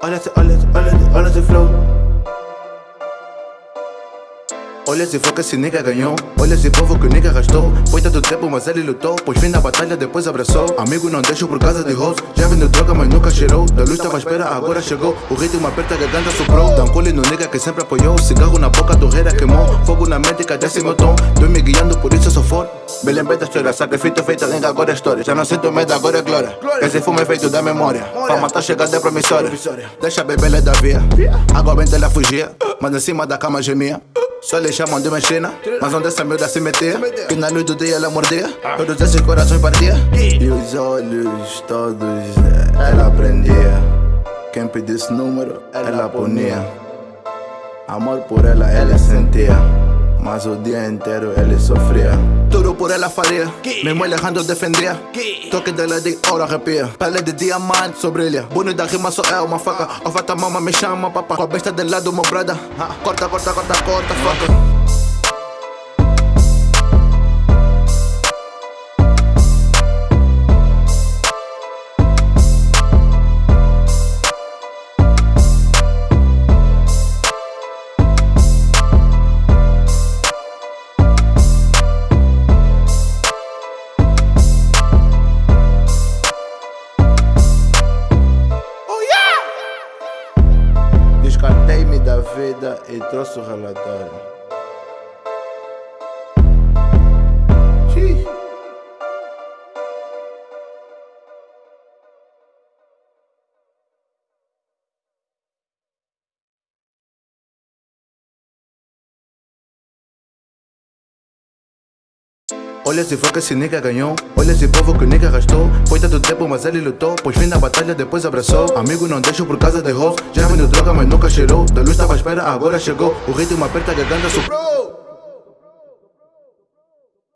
All that's all that's all that's all that's the flow. Olha se foi que esse nigga ganhou. Olha esse povo que o nigga gastou. Foi tanto tempo mas ele lutou. Pois fim da batalha depois abraçou. Amigo não deixo por causa de hoes. Já vendeu droga mas nunca cheirou. Da luz tava à espera agora chegou. O ritmo aperta a garganta soprou. Dá um cole no nigga que sempre apoiou. Cigarro na boca, torreira queimou. Fogo na mente que desce meu tom. Doi me guiando por isso eu sou forte Me lembrei da história Sacrifício feito lenga agora é história. Já não sinto medo agora é glória. Esse fumo é feito da memória. Fama tá chegando é promissória. Deixa a bebê da via. Agora vem ela fugia. Mas em cima da cama gemia só lhe chamam de mexina Mas onde essa miúda se metia Que na luz do dia ela mordia Todos esses corações partia. E? Os olhos todos ela prendia. Quem pedisse número ela punia Amor por ela ela sentia mas o dia inteiro ele sofria Tudo por ela faria Mesmo ele errando defendia Toque dela de ouro arrepia Pele de diamante Bonito da rima só é uma faca. O fata mama me chama papá. Com a besta de lado meu brada Corta, corta, corta, corta, faca Descartei-me da vida e trouxe o relatório. Olha se foi que esse nigga ganhou. Olha esse povo que o nigga gastou. Foi tanto tempo mas ele lutou. Pois fim da batalha depois abraçou. Amigo não deixo por causa de hoes. Já vendeu droga mas nunca cheirou. Da luz tava à espera agora chegou. O ritmo aperta a garganta soprou